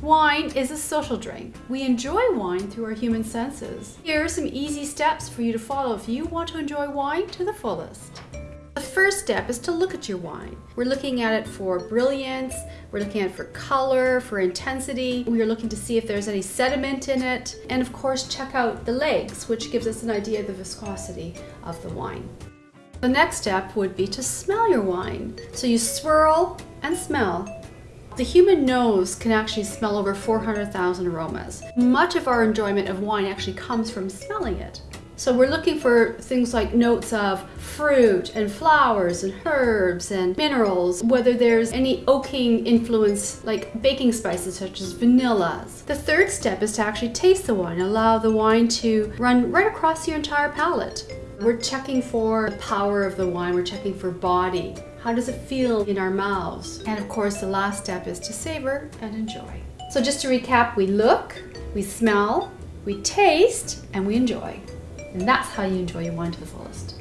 Wine is a social drink. We enjoy wine through our human senses. Here are some easy steps for you to follow if you want to enjoy wine to the fullest. The first step is to look at your wine. We're looking at it for brilliance, we're looking at it for color, for intensity. We are looking to see if there's any sediment in it. And of course, check out the legs, which gives us an idea of the viscosity of the wine. The next step would be to smell your wine. So you swirl and smell the human nose can actually smell over 400,000 aromas. Much of our enjoyment of wine actually comes from smelling it. So we're looking for things like notes of fruit and flowers and herbs and minerals, whether there's any oaking influence like baking spices such as vanillas. The third step is to actually taste the wine, allow the wine to run right across your entire palate. We're checking for the power of the wine, we're checking for body. How does it feel in our mouths? And of course, the last step is to savor and enjoy. So just to recap, we look, we smell, we taste, and we enjoy. And that's how you enjoy your wine to the fullest.